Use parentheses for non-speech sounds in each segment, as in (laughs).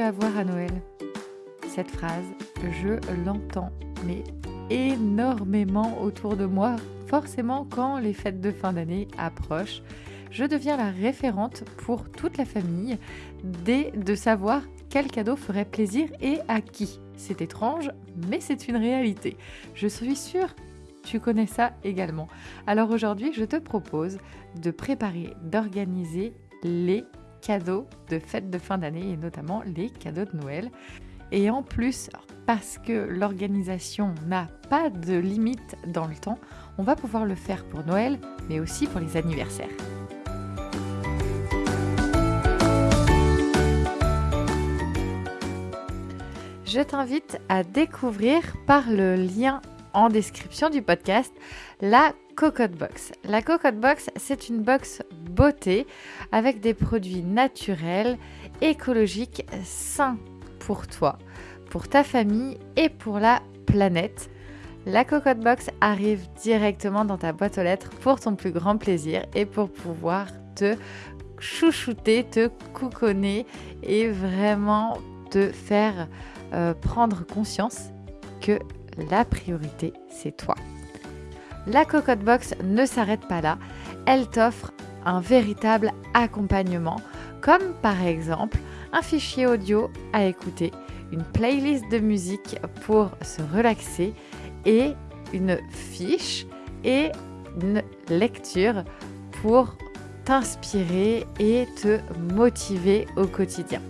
à voir à Noël Cette phrase, je l'entends, mais énormément autour de moi. Forcément, quand les fêtes de fin d'année approchent, je deviens la référente pour toute la famille dès de savoir quel cadeau ferait plaisir et à qui. C'est étrange, mais c'est une réalité. Je suis sûre tu connais ça également. Alors aujourd'hui, je te propose de préparer, d'organiser les cadeaux de fête de fin d'année et notamment les cadeaux de Noël. Et en plus, parce que l'organisation n'a pas de limite dans le temps, on va pouvoir le faire pour Noël, mais aussi pour les anniversaires. Je t'invite à découvrir par le lien description du podcast la Cocotte Box. La Cocotte Box, c'est une box beauté avec des produits naturels, écologiques, sains pour toi, pour ta famille et pour la planète. La Cocotte Box arrive directement dans ta boîte aux lettres pour ton plus grand plaisir et pour pouvoir te chouchouter, te couconner et vraiment te faire euh, prendre conscience que la priorité, c'est toi. La Cocotte Box ne s'arrête pas là, elle t'offre un véritable accompagnement, comme par exemple un fichier audio à écouter, une playlist de musique pour se relaxer et une fiche et une lecture pour t'inspirer et te motiver au quotidien.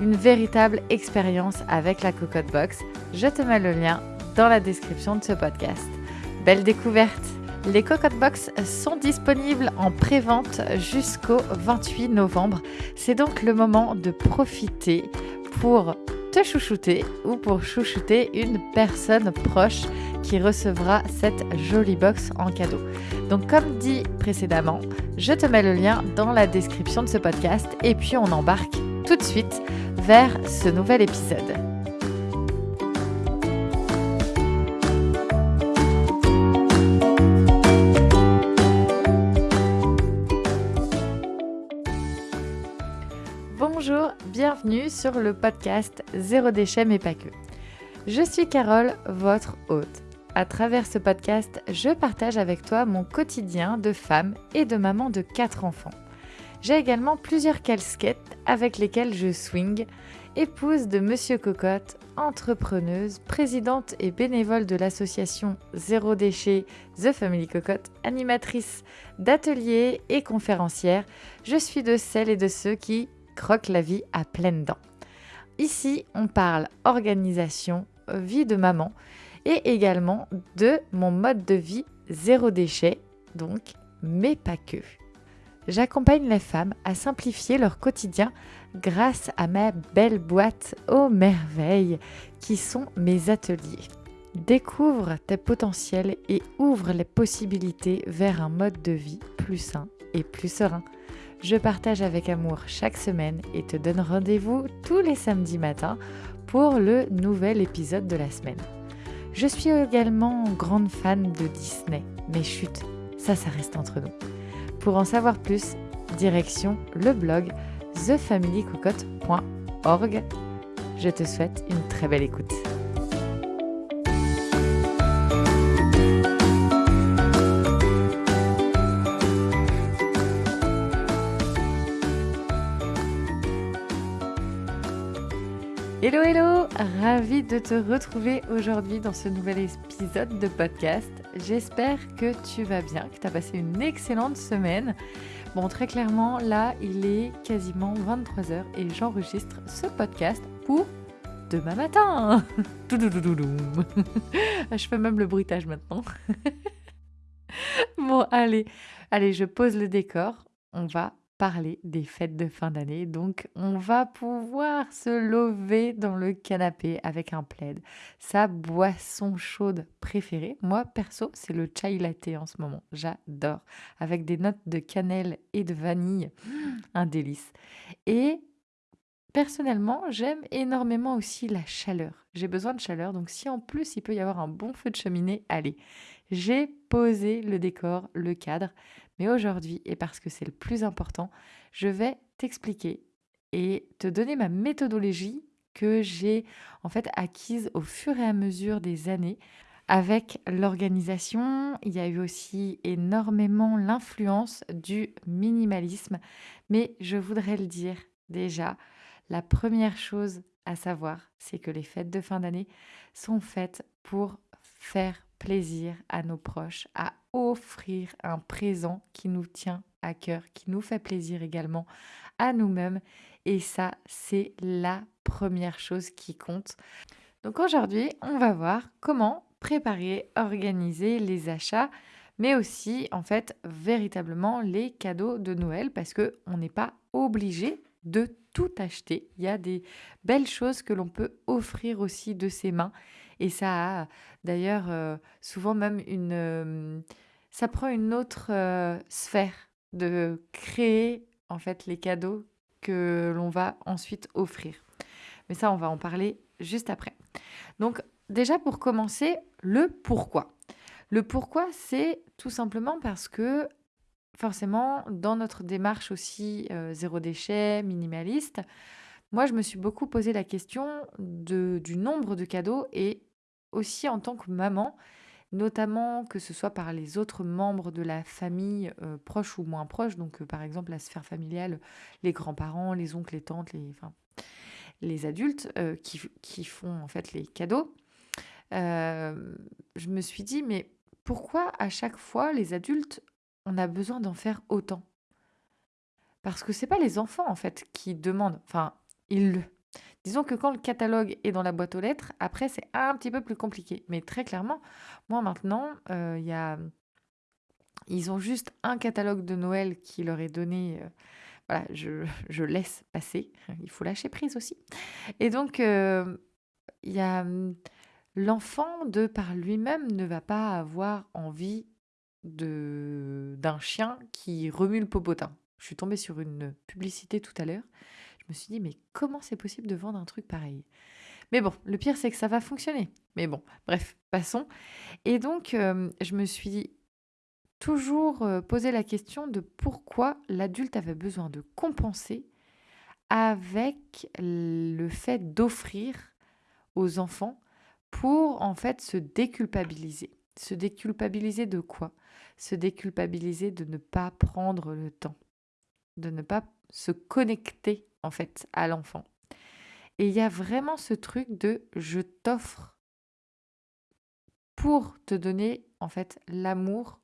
Une véritable expérience avec la Cocotte Box. Je te mets le lien dans la description de ce podcast. Belle découverte Les Cocotte Box sont disponibles en pré-vente jusqu'au 28 novembre. C'est donc le moment de profiter pour te chouchouter ou pour chouchouter une personne proche qui recevra cette jolie box en cadeau. Donc comme dit précédemment, je te mets le lien dans la description de ce podcast et puis on embarque tout de suite vers ce nouvel épisode. Sur le podcast Zéro déchet mais pas que. Je suis Carole, votre hôte. À travers ce podcast, je partage avec toi mon quotidien de femme et de maman de 4 enfants. J'ai également plusieurs casquettes avec lesquelles je swing, épouse de Monsieur Cocotte, entrepreneuse, présidente et bénévole de l'association Zéro Déchet The Family Cocotte, animatrice d'ateliers et conférencière, je suis de celles et de ceux qui croque la vie à pleines dents. Ici, on parle organisation, vie de maman et également de mon mode de vie zéro déchet, donc, mais pas que. J'accompagne les femmes à simplifier leur quotidien grâce à ma belle boîte aux merveilles qui sont mes ateliers. Découvre tes potentiels et ouvre les possibilités vers un mode de vie plus sain et plus serein. Je partage avec amour chaque semaine et te donne rendez-vous tous les samedis matins pour le nouvel épisode de la semaine. Je suis également grande fan de Disney, mais chut, ça, ça reste entre nous. Pour en savoir plus, direction le blog thefamilycocotte.org. Je te souhaite une très belle écoute. Hello hello, ravi de te retrouver aujourd'hui dans ce nouvel épisode de podcast. J'espère que tu vas bien, que tu as passé une excellente semaine. Bon, très clairement, là, il est quasiment 23h et j'enregistre ce podcast pour demain matin. (laughs) (laughs) Je fais même le bruitage maintenant. (laughs) bon, allez, allez, je pose le décor. On va parler des fêtes de fin d'année. Donc, on va pouvoir se lever dans le canapé avec un plaid, sa boisson chaude préférée. Moi, perso, c'est le chai latte en ce moment. J'adore. Avec des notes de cannelle et de vanille. (gasps) Un délice. Et personnellement, j'aime énormément aussi la chaleur. J'ai besoin de chaleur. Donc, si en plus il peut y avoir un bon feu de cheminée, allez. J'ai posé le décor, le cadre. Mais aujourd'hui, et parce que c'est le plus important, je vais t'expliquer et te donner ma méthodologie que j'ai en fait acquise au fur et à mesure des années avec l'organisation, il y a eu aussi énormément l'influence du minimalisme. Mais je voudrais le dire déjà, la première chose à savoir, c'est que les fêtes de fin d'année sont faites pour faire plaisir à nos proches, à offrir un présent qui nous tient à cœur, qui nous fait plaisir également à nous-mêmes. Et ça, c'est la première chose qui compte. Donc aujourd'hui, on va voir comment préparer, organiser les achats, mais aussi en fait véritablement les cadeaux de Noël parce que on n'est pas obligé de tout acheter. Il y a des belles choses que l'on peut offrir aussi de ses mains et ça a d'ailleurs euh, souvent même une euh, ça prend une autre euh, sphère de créer en fait les cadeaux que l'on va ensuite offrir. Mais ça on va en parler juste après. Donc déjà pour commencer, le pourquoi. Le pourquoi, c'est tout simplement parce que forcément, dans notre démarche aussi zéro déchet, minimaliste, moi, je me suis beaucoup posé la question de, du nombre de cadeaux et aussi en tant que maman, notamment que ce soit par les autres membres de la famille, euh, proches ou moins proches, donc euh, par exemple la sphère familiale, les grands-parents, les oncles, les tantes, les, adultes qui, qui, font en fait les cadeaux. Euh, je me suis dit, mais pourquoi à chaque fois, les adultes, on a besoin d'en faire autant? Parce que c'est pas les enfants, en fait, qui demandent. Enfin, Disons que quand le catalogue est dans la boîte aux lettres, après, c'est un petit peu plus compliqué. Mais très clairement, moi maintenant, euh, y a. Ils ont juste un catalogue de Noël qui leur est donné. Euh, voilà, je, (laughs) je, laisse passer. Il faut lâcher prise aussi. Et donc, y a L'enfant, de par lui-même, ne va pas avoir envie de d'un chien qui remue le popotin. Je suis tombée sur une publicité tout à l'heure. Me suis dit, mais comment c'est possible de vendre un truc pareil? Mais bon, le pire, c'est que ça va fonctionner. Mais bon, bref, passons. Et donc, euh, je me suis toujours euh, posé la question de pourquoi l'adulte avait besoin de compenser avec le fait d'offrir aux enfants pour en fait se déculpabiliser. Se déculpabiliser de quoi? Se déculpabiliser de ne pas prendre le temps, de ne pas se connecter en fait à l'enfant. Et il y a vraiment ce truc de je t'offre pour te donner en fait l'amour,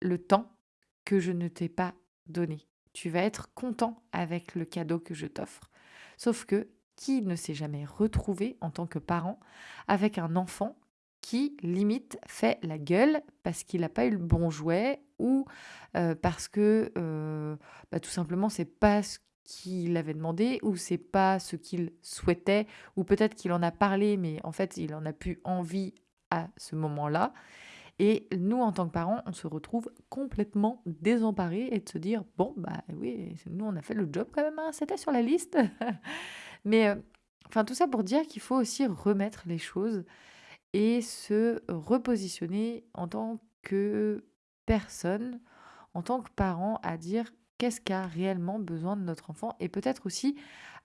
le temps que je ne t'ai pas donné. Tu vas être content avec le cadeau que je t'offre. Sauf que qui ne s'est jamais retrouvé en tant que parent avec un enfant qui limite fait la gueule parce qu'il n'a pas eu le bon jouet ou euh, parce que euh, bah, tout simplement c'est pas ce qu'il avait demandé ou c'est pas ce qu'il souhaitait ou peut-être qu'il en a parlé mais en fait il en a plus envie à ce moment-là et nous, en tant que parents, on se retrouve complètement désemparés et de se dire bon, bah oui, nous, on a fait le job quand même, hein, c'était sur la liste. (laughs) Mais euh, enfin, tout ça pour dire qu'il faut aussi remettre les choses et se repositionner en tant que personne, en tant que parent, à dire qu'est-ce qu'a réellement besoin de notre enfant et peut-être aussi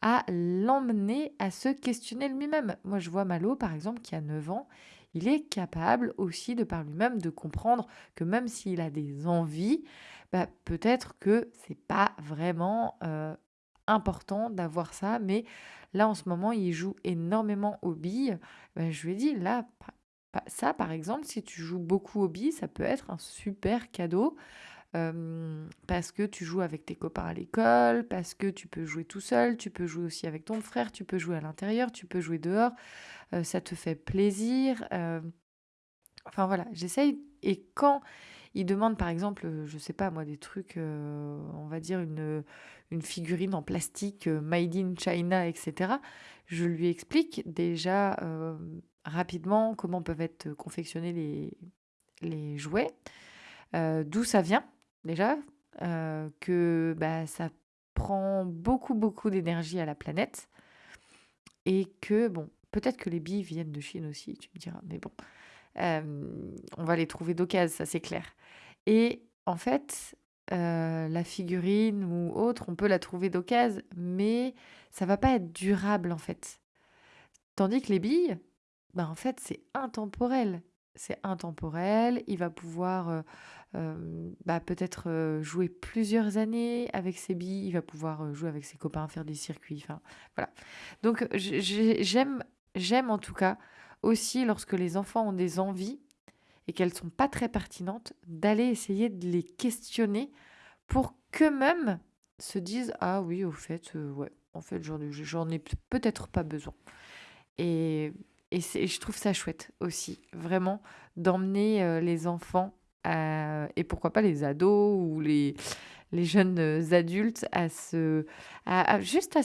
à l'emmener à se questionner lui-même. Moi, je vois Malo, par exemple, qui a 9 ans, il est capable aussi de par lui-même de comprendre que même s'il a des envies, bah, peut-être que c'est pas vraiment euh, important d'avoir ça, mais là en ce moment il joue énormément aux billes. Bah, je lui ai dit là, ça par exemple, si tu joues beaucoup aux billes, ça peut être un super cadeau parce que tu joues avec tes copains à l'école, parce que tu peux jouer tout seul, tu peux jouer aussi avec ton frère, tu peux jouer à l'intérieur, tu peux jouer dehors, ça te fait plaisir. Enfin voilà, j'essaye. Et quand il demande par exemple, je sais pas moi, des trucs, on va dire une, une figurine en plastique made in China, etc., je lui explique déjà rapidement comment peuvent être confectionnés les, les jouets, d'où ça vient déjà, euh, que bah, ça prend beaucoup, beaucoup d'énergie à la planète. Et que, bon, peut-être que les billes viennent de Chine aussi, tu me diras, mais bon, euh, on va les trouver d'occasion, ça c'est clair. Et en fait, euh, la figurine ou autre, on peut la trouver d'occasion, mais ça va pas être durable en fait. Tandis que les billes, bah, en fait, c'est intemporel. C'est intemporel, il va pouvoir euh, euh, bah, peut-être jouer plusieurs années avec ses billes, il va pouvoir jouer avec ses copains, faire des circuits, enfin voilà. Donc j'aime, en tout cas aussi lorsque les enfants ont des envies et qu'elles sont pas très pertinentes, d'aller essayer de les questionner pour qu'eux-mêmes se disent ah oui au fait euh, ouais en fait j'en ai peut-être pas besoin et et, je trouve ça chouette aussi vraiment d'emmener euh, les enfants et pourquoi pas les ados ou les jeunes adultes à se juste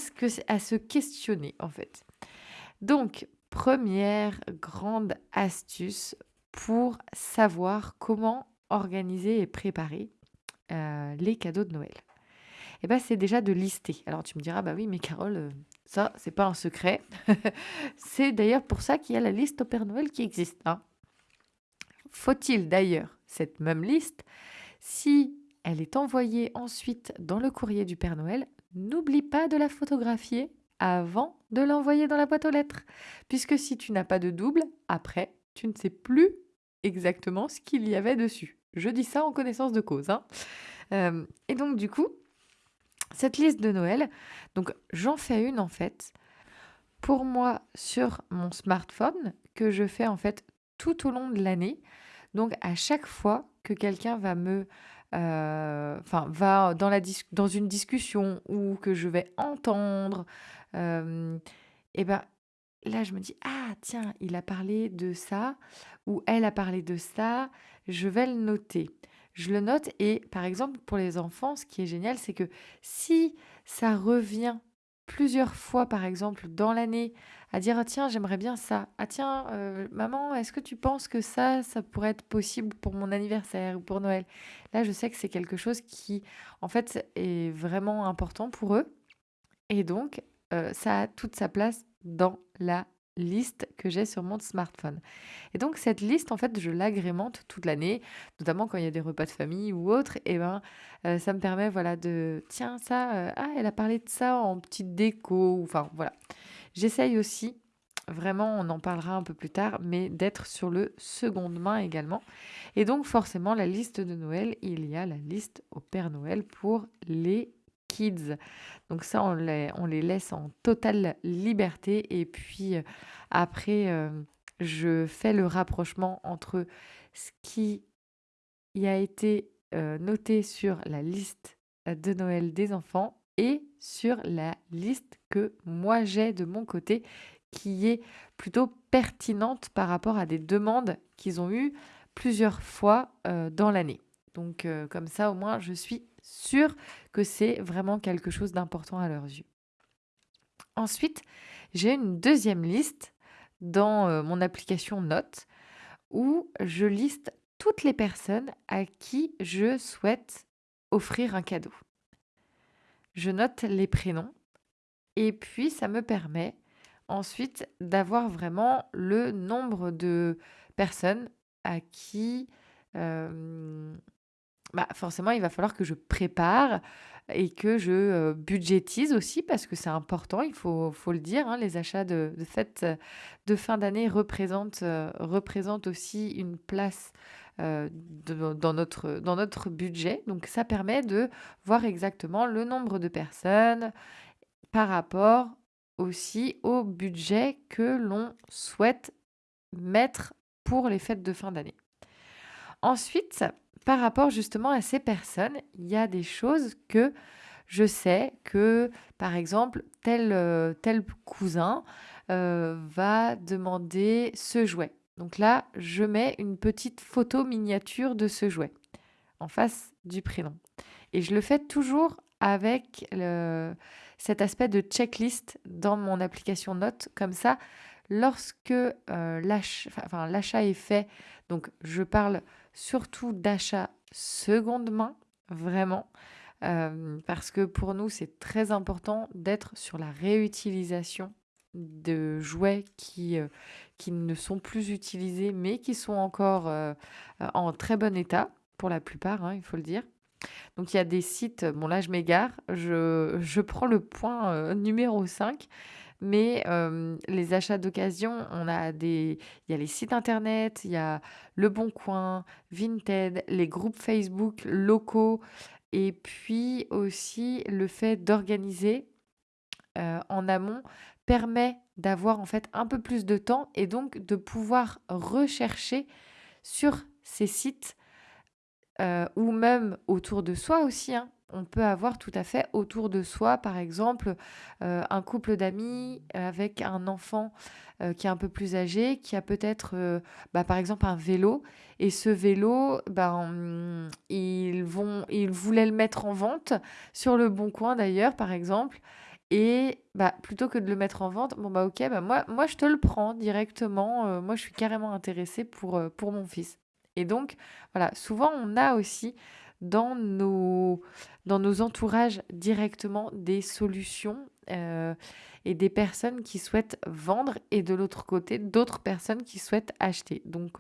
à se questionner en fait donc première grande astuce pour savoir comment organiser et préparer euh, les cadeaux de Noël eh ben, c'est déjà de lister. Alors tu me diras, bah oui, mais Carole, euh, ça, c'est pas un secret. (laughs) c'est d'ailleurs pour ça qu'il y a la liste au Père Noël qui existe. Hein. Faut-il d'ailleurs cette même liste, si elle est envoyée ensuite dans le courrier du Père Noël, n'oublie pas de la photographier avant de l'envoyer dans la boîte aux lettres. Puisque si tu n'as pas de double, après, tu ne sais plus exactement ce qu'il y avait dessus. Je dis ça en connaissance de cause. Hein. Euh, et donc du coup, cette liste de Noël, donc j'en fais une en fait pour moi sur mon smartphone que je fais en fait tout au long de l'année. Donc à chaque fois que quelqu'un va me euh, enfin dans une discussion ou que je vais entendre euh, et ben là, je me dis, ah, tiens, il a parlé de ça, ou elle a parlé de ça, je vais le noter. Je le note et par exemple, pour les enfants, ce qui est génial, c'est que si ça revient plusieurs fois, par exemple, dans l'année, à dire, ah, tiens, j'aimerais bien ça. Ah, tiens, euh, maman, est-ce que tu penses que ça, ça pourrait être possible pour mon anniversaire ou pour Noël? Là, je sais que c'est quelque chose qui, en fait, est vraiment important pour eux. Et donc, euh, ça a toute sa place dans la liste que j'ai sur mon smartphone. Et donc cette liste, en fait, je l'agrémente toute l'année, notamment quand il y a des repas de famille ou autre. Et ben, euh, ça me permet, voilà, de tiens ça, euh, ah, elle a parlé de ça en petite déco. Enfin voilà. J'essaye aussi, vraiment, on en parlera un peu plus tard, mais d'être sur le seconde main également. Et donc forcément, la liste de Noël, il y a la liste au Père Noël pour les kids. Donc ça, on les, laisse en totale liberté. Et puis euh, après, euh, je fais le rapprochement entre ce qui y a été euh, noté sur la liste de Noël des enfants et sur la liste que moi j'ai de mon côté qui est plutôt pertinente par rapport à des demandes qu'ils ont eues plusieurs fois dans l'année. Donc comme ça au moins je suis sûr que c'est vraiment quelque chose d'important à leurs yeux. Ensuite, j'ai une deuxième liste dans euh, mon application Notes où je liste toutes les personnes à qui je souhaite offrir un cadeau. Je note les prénoms et puis ça me permet ensuite d'avoir vraiment le nombre de personnes à qui euh, bah, forcément, il va falloir que je prépare et que je euh, budgétise aussi parce que c'est important, il faut, le dire. Hein, les achats de, de fête de fin d'année représentent, euh, représentent aussi une place euh, dans notre budget. Donc ça permet de voir exactement le nombre de personnes par rapport aussi au budget que l'on souhaite mettre pour les fêtes de fin d'année. Ensuite, par rapport justement à ces personnes, il y a des choses que je sais que, par exemple, tel, euh, tel cousin euh, va demander ce jouet. Donc là, je mets une petite photo miniature de ce jouet en face du prénom. Et je le fais toujours avec cet aspect de checklist dans mon application Notes. Comme ça, lorsque euh, l'achat est fait, donc je parle surtout d'achat seconde main, vraiment. Euh, parce que pour nous, c'est très important d'être sur la réutilisation de jouets qui, euh, qui ne sont plus utilisés, mais qui sont encore euh, en très bon état, pour la plupart, hein, il faut le dire. Donc il y a des sites, bon là je m'égare, je, je prends le point numéro 5, mais les achats d'occasion, il y a les sites internet, il y a Le Bon Coin, Vinted, les groupes Facebook locaux, et puis aussi le fait d'organiser en amont permet d'avoir en fait un peu plus de temps et donc de pouvoir rechercher sur ces sites ou même autour de soi aussi. Hein. On peut avoir tout à fait autour de soi, par exemple, euh, un couple d'amis avec un enfant qui est un peu plus âgé, qui a peut-être, bah, par exemple, un vélo. Et ce vélo, ben, ils, vont, ils voulaient le mettre en vente sur le Bon Coin d'ailleurs, par exemple. Et bah, plutôt que de le mettre en vente, bon bah ok, bah moi, moi je te le prends directement. Euh, moi je suis carrément intéressée pour, euh, pour mon fils. Et donc voilà, souvent on a aussi dans nos, dans nos entourages directement des solutions euh, et des personnes qui souhaitent vendre et de l'autre côté d'autres personnes qui souhaitent acheter. Donc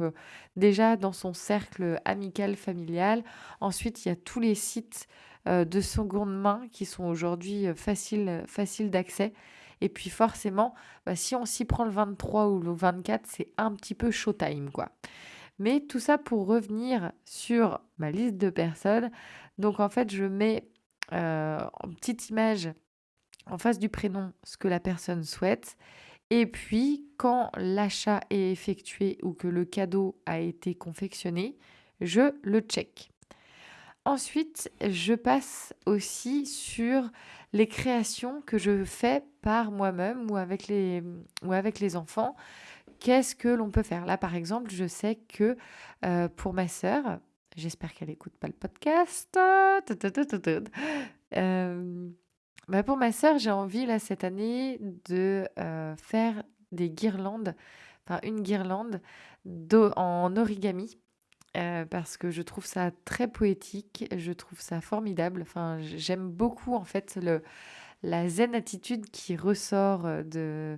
déjà dans son cercle amical, familial. Ensuite il y a tous les sites euh, de seconde main qui sont aujourd'hui euh, faciles, d'accès. Et puis forcément, bah, si on s'y prend le 23 ou le 24, c'est un petit peu showtime, quoi. Mais tout ça pour revenir sur ma liste de personnes. Donc en fait, je mets euh, en petite image en face du prénom ce que la personne souhaite. Et puis, quand l'achat est effectué ou que le cadeau a été confectionné, je le check. Ensuite, je passe aussi sur les créations que je fais par moi-même ou avec les, ou avec les enfants. Qu'est-ce que l'on peut faire? Là, par exemple, je sais que euh, pour ma sœur, j'espère qu'elle n'écoute pas le podcast. Euh, bah, pour ma sœur, j'ai envie là cette année de euh, faire des guirlandes, enfin une guirlande en origami parce que je trouve ça très poétique, je trouve ça formidable. Enfin, j'aime beaucoup en fait le, la zen attitude qui ressort euh,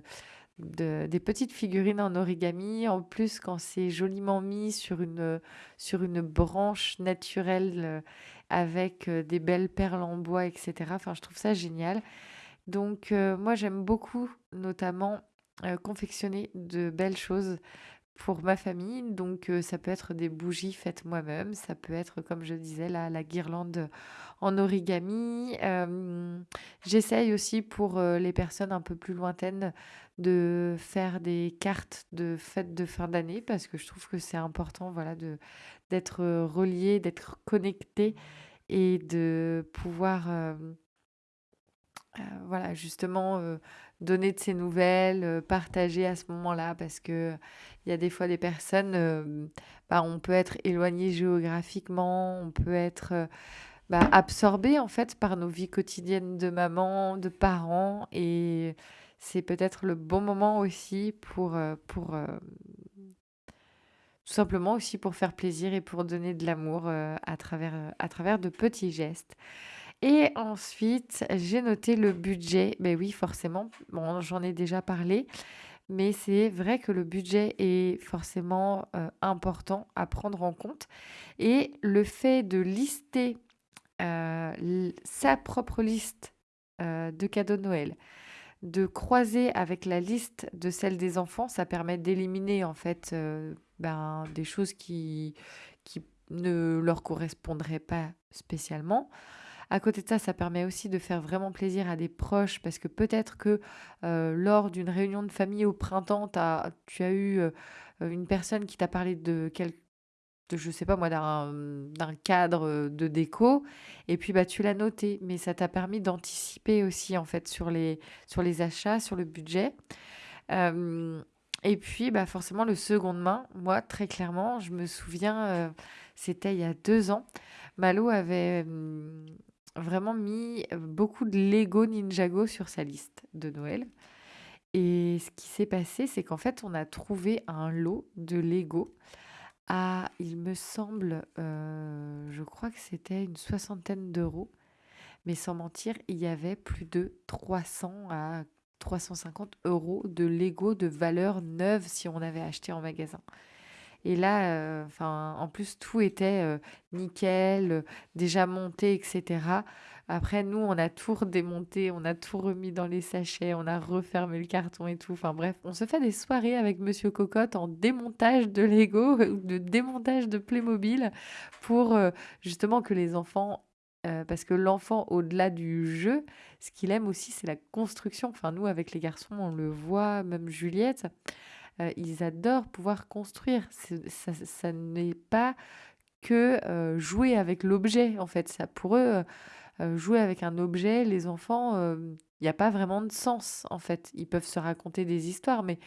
de, des petites figurines en origami. En plus, quand c'est joliment mis sur une, branche naturelle euh, avec des belles perles en bois, etc. Enfin, je trouve ça génial. Donc, moi, j'aime beaucoup, notamment, confectionner de belles choses pour ma famille. Donc ça peut être des bougies faites moi-même, ça peut être, comme je disais, la, la guirlande en origami. J'essaye aussi pour les personnes un peu plus lointaines de faire des cartes de fêtes de fin d'année parce que je trouve que c'est important voilà, d'être relié, d'être connecté et de pouvoir... voilà, justement, donner de ses nouvelles, euh, partager à ce moment-là, parce que il y a des fois des personnes, euh, bah, on peut être éloigné géographiquement, on peut être euh, bah, absorbé en fait par nos vies quotidiennes de maman, de parents, et c'est peut-être le bon moment aussi pour, pour tout simplement aussi pour faire plaisir et pour donner de l'amour à travers, à travers de petits gestes. Et ensuite, j'ai noté le budget. Ben oui, forcément, bon, j'en ai déjà parlé, mais c'est vrai que le budget est forcément euh, important à prendre en compte. Et le fait de lister euh, sa propre liste euh, de cadeaux de Noël, de croiser avec la liste de celle des enfants, ça permet d'éliminer en fait ben, des choses qui, qui ne leur correspondraient pas spécialement. À côté de ça, ça permet aussi de faire vraiment plaisir à des proches parce que peut-être que euh, lors d'une réunion de famille au printemps, tu as eu euh, une personne qui t'a parlé de quelque de, je sais pas moi, d'un cadre de déco, et puis bah, tu l'as noté, mais ça t'a permis d'anticiper aussi en fait sur les, sur les achats, sur le budget. et puis bah, forcément le second main, moi très clairement, je me souviens, euh, c'était il y a deux ans, Malo avait vraiment mis beaucoup de Lego Ninjago sur sa liste de Noël. Et ce qui s'est passé, c'est qu'en fait, on a trouvé un lot de Lego à, il me semble, je crois que c'était une soixantaine d'euros. Mais sans mentir, il y avait plus de 300 à 350 euros de Lego de valeur neuve si on avait acheté en magasin. Et là, enfin, en plus, tout était nickel, déjà monté, etc. Après, nous, on a tout redémonté, on a tout remis dans les sachets, on a refermé le carton et tout. Enfin bref, on se fait des soirées avec Monsieur Cocotte en démontage de Lego (laughs) ou de démontage de Playmobil pour justement que les enfants parce que l'enfant, au-delà du jeu, ce qu'il aime aussi, c'est la construction. Enfin, nous, avec les garçons, on le voit, même Juliette, ils adorent pouvoir construire. Ça, n'est pas que jouer avec l'objet, en fait. Ça, pour eux, jouer avec un objet, les enfants, il n'y a pas vraiment de sens, en fait. Ils peuvent se raconter des histoires, mais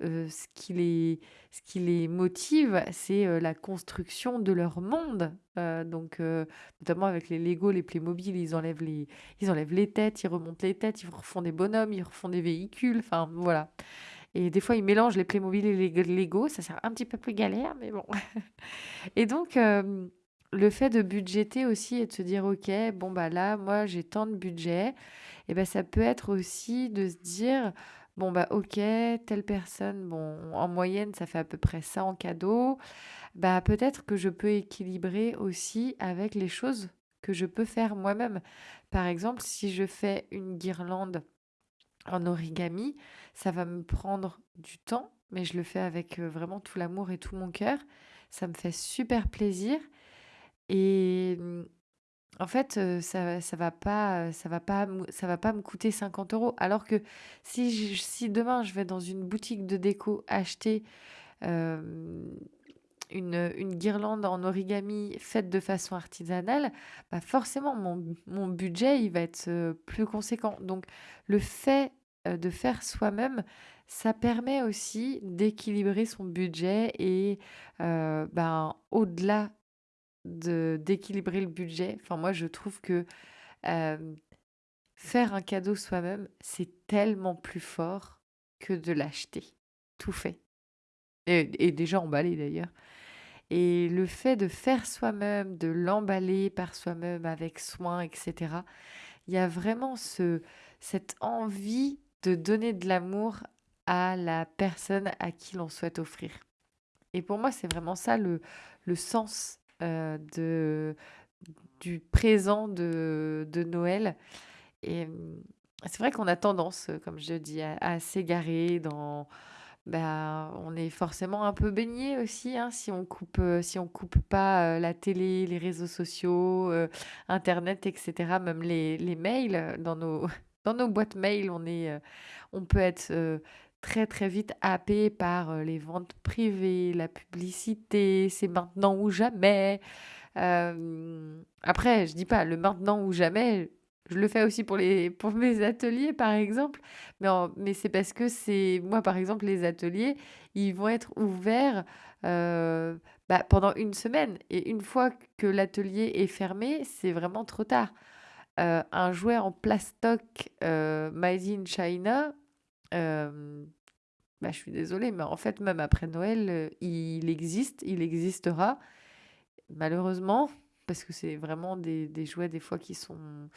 ce qui les, ce qui les motive, c'est la construction de leur monde. donc, notamment avec les Lego, les Playmobil, ils enlèvent les, ils enlèvent les têtes, ils remontent les têtes, ils refont des bonhommes, ils refont des véhicules. Enfin, voilà. Et des fois, ils mélangent les Playmobil et les Lego. Ça sert un petit peu plus galère, mais bon. (laughs) et donc, le fait de budgéter aussi et de se dire, OK, bon, bah là, moi, j'ai tant de budget, et ben ça peut être aussi de se dire, bon, bah OK, telle personne, bon, en moyenne, ça fait à peu près ça en cadeau. Bah peut-être que je peux équilibrer aussi avec les choses que je peux faire moi-même. Par exemple, si je fais une guirlande en origami, ça va me prendre du temps, mais je le fais avec euh, vraiment tout l'amour et tout mon cœur. Ça me fait super plaisir. Et mmh, en fait, ça ça va pas, ça va pas ça va pas me coûter 50 euros. Alors que si si demain je vais dans une boutique de déco acheter, une une guirlande en origami faite de façon artisanale, bah, forcément mon mon budget, il va être, plus conséquent. Donc le fait, de faire soi-même, ça permet aussi d'équilibrer son budget et ben, au-delà de d'équilibrer le budget. Enfin, moi, je trouve que faire un cadeau soi-même, c'est tellement plus fort que de l'acheter, tout fait. Et, déjà emballé d'ailleurs. Et le fait de faire soi-même, de l'emballer par soi-même avec soin, etc., il y a vraiment ce, cette envie de donner de l'amour à la personne à qui l'on souhaite offrir. Et pour moi, c'est vraiment ça le, le sens euh, de, du présent de, de Noël. Et mmh, c'est vrai qu'on a tendance, comme je dis, à, s'égarer dans... Bah, on est forcément un peu baigné aussi hein, si on coupe euh, si on coupe pas euh, la télé, les réseaux sociaux, internet, etc. Même les, les mails dans nos dans nos boîtes mail, on est on peut être très très vite happé par euh, les ventes privées, la publicité, c'est maintenant ou jamais. Euh, après, je dis pas le maintenant ou jamais, je le fais aussi pour, les, pour mes ateliers, par exemple. Mais, mais c'est parce que c'est. Moi, par exemple, les ateliers, ils vont être ouverts euh, bah, pendant une semaine. Et une fois que l'atelier est fermé, c'est vraiment trop tard. Un jouet en plastoc made in China, bah, je suis désolée, mais en fait, même après Noël, il existe, il existera. Malheureusement, parce que c'est vraiment des, des jouets des fois qui sont,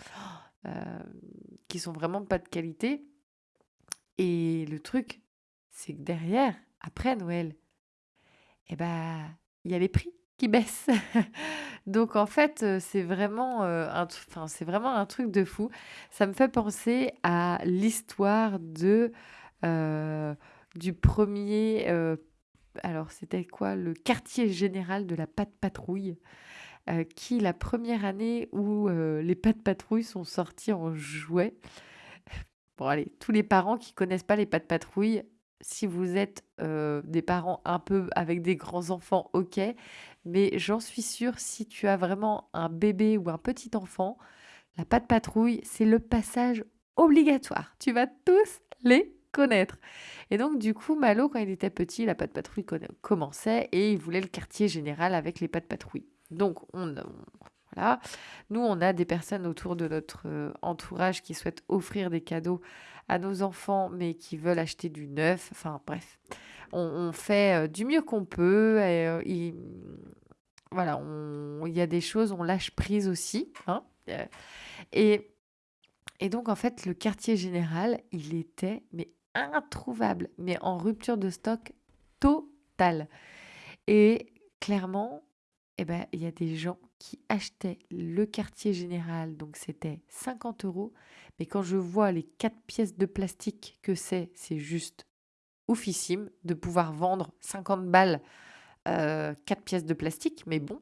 (gasps) qui sont vraiment pas de qualité. Et le truc, c'est que derrière, après Noël, eh ben, il y a les prix qui baissent. (laughs) Donc en fait, c'est vraiment, un, enfin, c'est vraiment un truc de fou. Ça me fait penser à l'histoire de du premier. alors c'était quoi? Le quartier général de la pâte patrouille. qui la première année où les pâtes patrouilles sont sorties en jouet. (laughs) Bon allez, tous les parents qui connaissent pas les pâtes patrouilles, si vous êtes des parents un peu avec des grands enfants, ok. Mais j'en suis sûre, si tu as vraiment un bébé ou un petit enfant, la pâte patrouille, c'est le passage obligatoire. Tu vas tous les connaître. Et donc, du coup, Malo, quand il était petit, la pâte patrouille commençait et il voulait le quartier général avec les pâtes patrouilles. Donc, on, Nous, on a des personnes autour de notre entourage qui souhaitent offrir des cadeaux à nos enfants, mais qui veulent acheter du neuf. Enfin, bref, on, fait du mieux qu'on peut. Et, voilà, il y a des choses, on lâche prise aussi. Hein. et, et donc, en fait, le quartier général, il était mais introuvable, mais en rupture de stock totale. Et clairement, eh ben, il y a des gens qui achetaient le quartier général, donc c'était 50 euros. Mais quand je vois les quatre pièces de plastique que c'est, c'est juste oufissime de pouvoir vendre 50 balles euh, quatre pièces de plastique. Mais bon,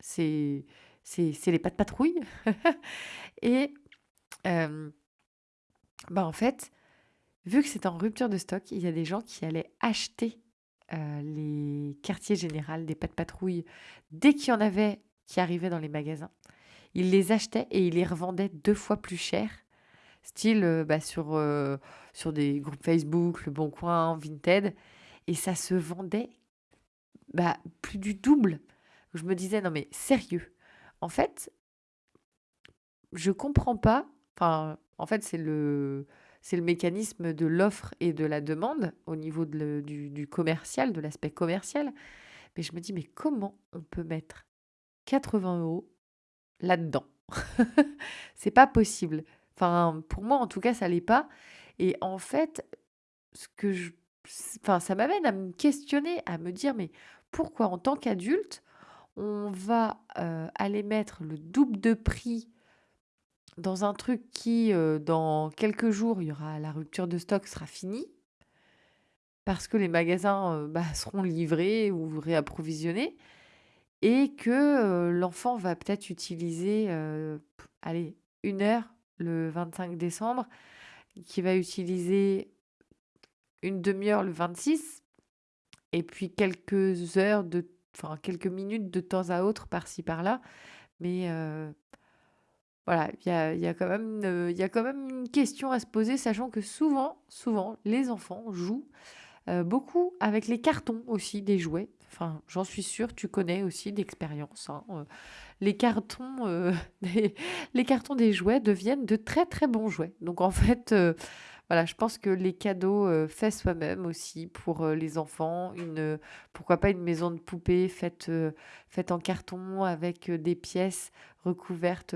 c'est c'est les pas de patrouille. (laughs) et euh, bah en fait, vu que c'est en rupture de stock, il y a des gens qui allaient acheter euh, les quartiers généraux des pas de patrouille dès qu'il y en avait qui arrivaient dans les magasins. Ils les achetaient et ils les revendaient deux fois plus cher. Style euh, bah, sur, euh, sur des groupes Facebook, Le Bon Coin, Vinted. Et ça se vendait bah, plus du double. Je me disais, non mais sérieux? En fait, je comprends pas. Enfin, en fait, c'est le c'est le mécanisme de l'offre et de la demande au niveau du, commercial, de l'aspect commercial. Mais je me dis, mais comment on peut mettre 80 euros là-dedans (laughs) C'est pas possible. Enfin, pour moi, en tout cas, ça l'est pas. Et en fait, ce que je, enfin, ça m'amène à me questionner, à me dire, mais pourquoi en tant qu'adulte, on va euh, aller mettre le double de prix dans un truc qui, euh, dans quelques jours, il y la rupture de stock sera finie, parce que les magasins euh, bah, seront livrés ou réapprovisionnés, et que l'enfant va peut-être utiliser, une heure le 25 décembre, qui va utiliser une demi-heure le 26, et puis quelques minutes de temps à autre par-ci par-là, mais voilà, il y a, quand même, une question à se poser, sachant que souvent, souvent, les enfants jouent beaucoup avec les cartons aussi des jouets. Enfin, j'en suis sûre, tu connais aussi d'expérience. Hein, euh. les cartons, (laughs) des, les cartons des jouets deviennent de très très bons jouets. Donc en fait, voilà, je pense que les cadeaux euh, faits soi-même aussi pour euh, les enfants, une, pourquoi pas une maison de poupée faite, euh, faite en carton avec des pièces recouvertes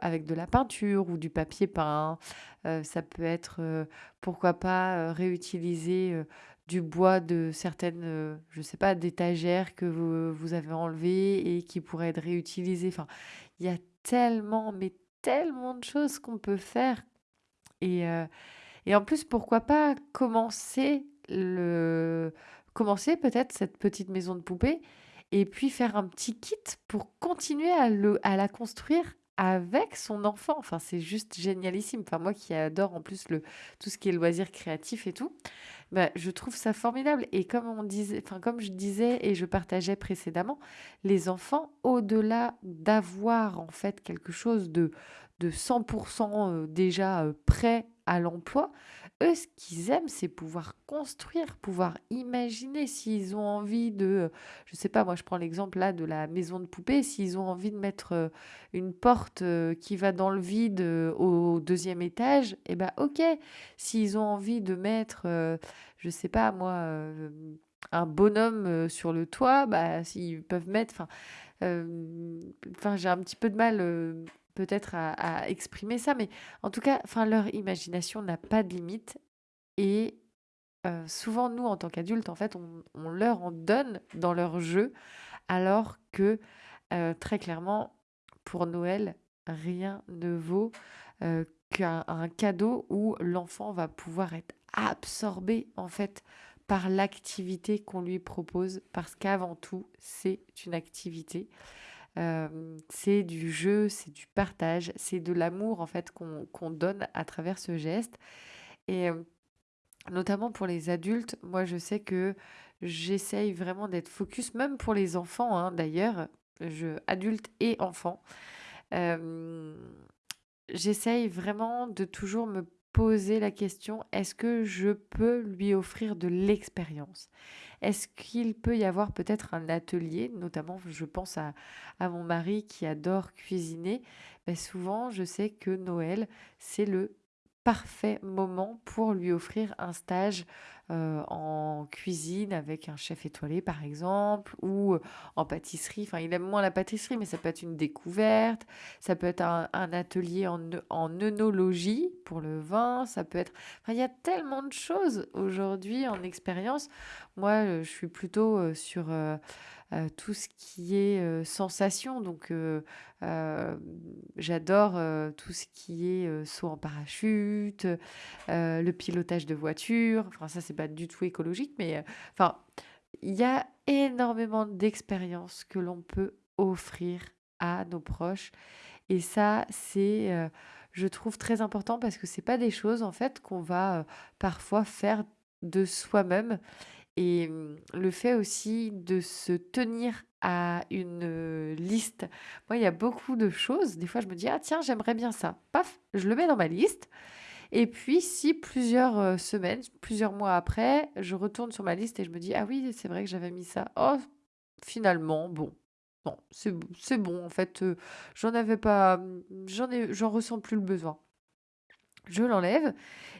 avec de la peinture ou du papier peint. ça peut être, pourquoi pas, réutiliser du bois de certaines, je sais pas, d'étagères que vous, vous avez enlevées et qui pourraient être réutilisées. Enfin, il y a tellement, mais tellement de choses qu'on peut faire. Et, et en plus, pourquoi pas commencer le commencer peut-être cette petite maison de poupée et puis faire un petit kit pour continuer à, le, à la construire avec son enfant. Enfin, c'est juste génialissime. Enfin, moi qui adore en plus le, tout ce qui est loisir créatif et tout, bah, je trouve ça formidable. Et comme on disait, enfin, comme je disais et je partageais précédemment, les enfants, au-delà d'avoir en fait quelque chose de, de 100% euh, déjà euh, prêt à l'emploi, eux, ce qu'ils aiment, c'est pouvoir construire, pouvoir imaginer s'ils ont envie de, je sais pas, moi je prends l'exemple là de la maison de poupée, s'ils ont envie de mettre euh, une porte qui va dans le vide au deuxième étage, eh ben ok. S'ils ont envie de mettre, je sais pas moi, un bonhomme sur le toit, bah s'ils peuvent mettre, enfin j'ai un petit peu de mal peut-être à, exprimer ça, mais en tout cas, enfin, leur imagination n'a pas de limite. Et euh, souvent, nous, en tant qu'adultes, en fait, on, leur en donne dans leur jeu, alors que euh, très clairement, pour Noël, rien ne vaut euh, qu'un cadeau où l'enfant va pouvoir être absorbé, en fait, par l'activité qu'on lui propose, parce qu'avant tout, c'est une activité. Euh, c'est du jeu, c'est du partage, c'est de l'amour en fait qu'on donne à travers ce geste. Et euh, notamment pour les adultes, moi je sais que j'essaye vraiment d'être focus, même pour les enfants hein, d'ailleurs, je, adultes et enfants. Euh, j'essaye vraiment de toujours me poser la question, est-ce que je peux lui offrir de l'expérience? Est-ce qu'il peut y avoir peut-être un atelier, notamment je pense à, mon mari qui adore cuisiner, ben, souvent je sais que Noël, c'est le parfait moment pour lui offrir un stage euh, en cuisine avec un chef étoilé par exemple ou euh, en pâtisserie. Enfin, il aime moins la pâtisserie, mais ça peut être une découverte. Ça peut être un, atelier en, en œnologie pour le vin. Ça peut être. Il y a tellement de choses aujourd'hui en expérience. Moi, euh, je suis plutôt sur tout ce qui est sensation. Donc, j'adore tout ce qui est saut en parachute, le pilotage de voiture. Enfin, ça, c'est pas du tout écologique, mais enfin, il y a énormément d'expériences que l'on peut offrir à nos proches. Et ça, c'est, je trouve, très important parce que c'est pas des choses, en fait, qu'on va parfois faire de soi-même. Et mmh, le fait aussi de se tenir à une liste. Moi, il y a beaucoup de choses. Des fois, je me dis, ah tiens, j'aimerais bien ça. Paf, je le mets dans ma liste. Et puis, si plusieurs semaines, plusieurs mois après, je retourne sur ma liste et je me dis, ah oui, c'est vrai que j'avais mis ça. Oh, finalement, bon. C'est bon. En fait, j'en avais pas, j'en ai, j'en ressens plus le besoin. Je l'enlève.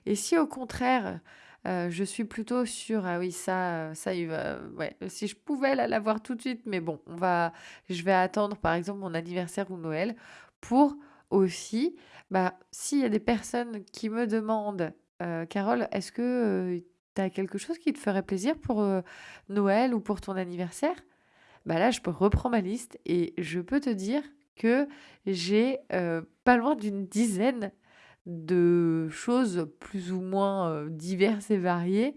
Et si au contraire, euh, je suis plutôt sur ah oui ça ça il va ouais si je pouvais l'avoir tout de suite mais bon on va je vais attendre par exemple mon anniversaire ou Noël pour aussi bah s'il y a des personnes qui me demandent euh, Carole est-ce que euh, tu as quelque chose qui te ferait plaisir pour Noël ou pour ton anniversaire? Bah là je peux reprendre ma liste et je peux te dire que j'ai pas loin d'une dizaine de choses plus ou moins diverses et variées,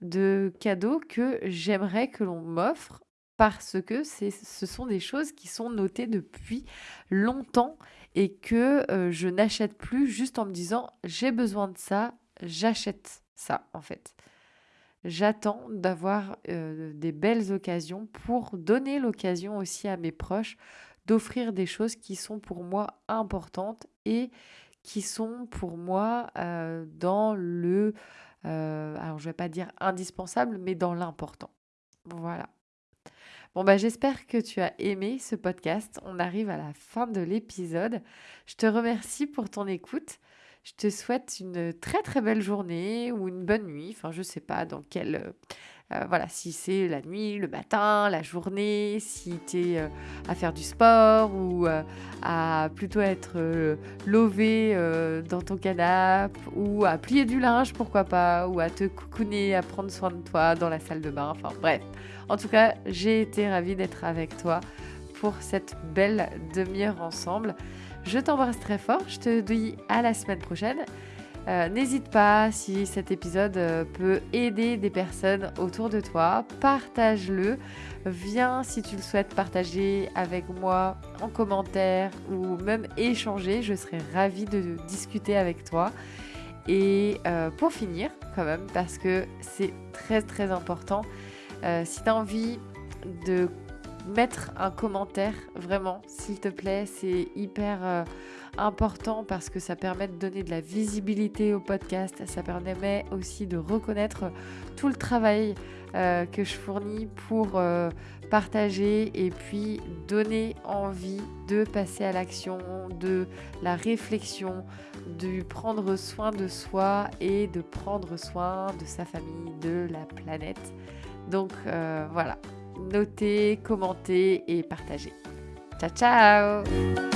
de cadeaux que j'aimerais que l'on m'offre parce que ce sont des choses qui sont notées depuis longtemps et que je n'achète plus juste en me disant j'ai besoin de ça, j'achète ça en fait. J'attends d'avoir des belles occasions pour donner l'occasion aussi à mes proches d'offrir des choses qui sont pour moi importantes et qui sont pour moi euh, dans le, euh, alors je vais pas dire indispensable, mais dans l'important. Voilà. Bon, bah, j'espère que tu as aimé ce podcast. On arrive à la fin de l'épisode. Je te remercie pour ton écoute. Je te souhaite une très très belle journée ou une bonne nuit. Enfin, je sais pas dans quelle euh, voilà, si c'est la nuit, le matin, la journée, si tu es euh, à faire du sport ou euh, à plutôt être lové dans ton canapé ou à plier du linge, pourquoi pas, ou à te coucouner, à prendre soin de toi dans la salle de bain. Enfin bref, en tout cas, j'ai été ravie d'être avec toi pour cette belle demi-heure ensemble. Je t'embrasse très fort, je te dis à la semaine prochaine. Euh, n'hésite pas, si cet épisode euh, peut aider des personnes autour de toi, partage-le. Viens, si tu le souhaites, partager avec moi en commentaire ou même échanger. Je serai ravie de discuter avec toi. Et euh, pour finir, quand même, parce que c'est très très important, si tu as envie de mettre un commentaire, vraiment, s'il te plaît, c'est hyper important parce que ça permet de donner de la visibilité au podcast, ça permet aussi de reconnaître tout le travail euh, que je fournis pour euh, partager et puis donner envie de passer à l'action, de la réflexion, de prendre soin de soi et de prendre soin de sa famille, de la planète. Donc euh, voilà, notez, commentez et partagez. Ciao ciao